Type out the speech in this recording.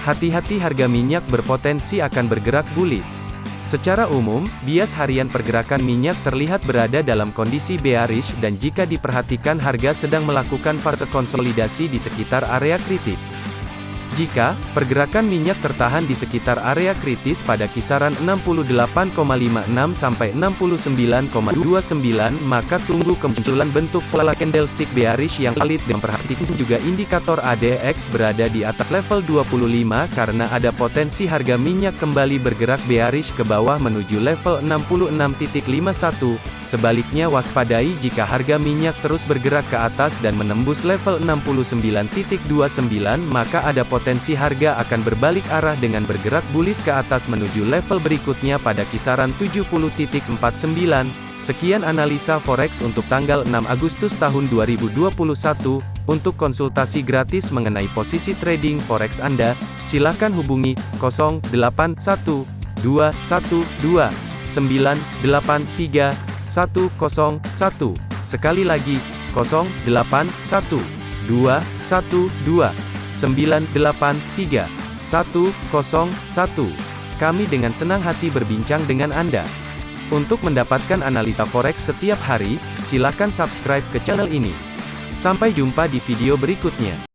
Hati-hati harga minyak berpotensi akan bergerak bullish. Secara umum, bias harian pergerakan minyak terlihat berada dalam kondisi bearish dan jika diperhatikan harga sedang melakukan fase konsolidasi di sekitar area kritis. Jika pergerakan minyak tertahan di sekitar area kritis pada kisaran 68,56 sampai 69,29 maka tunggu kemunculan bentuk pola candlestick bearish yang valid dan perhatikan juga indikator ADX berada di atas level 25 karena ada potensi harga minyak kembali bergerak bearish ke bawah menuju level 66.51 Sebaliknya waspadai jika harga minyak terus bergerak ke atas dan menembus level 69.29 maka ada potensi harga akan berbalik arah dengan bergerak bullish ke atas menuju level berikutnya pada kisaran 70.49. Sekian analisa forex untuk tanggal 6 Agustus tahun 2021. Untuk konsultasi gratis mengenai posisi trading forex Anda, silakan hubungi 081212 983 101. Sekali lagi, 081 212 983 101. Kami dengan senang hati berbincang dengan Anda. Untuk mendapatkan analisa forex setiap hari, silakan subscribe ke channel ini. Sampai jumpa di video berikutnya.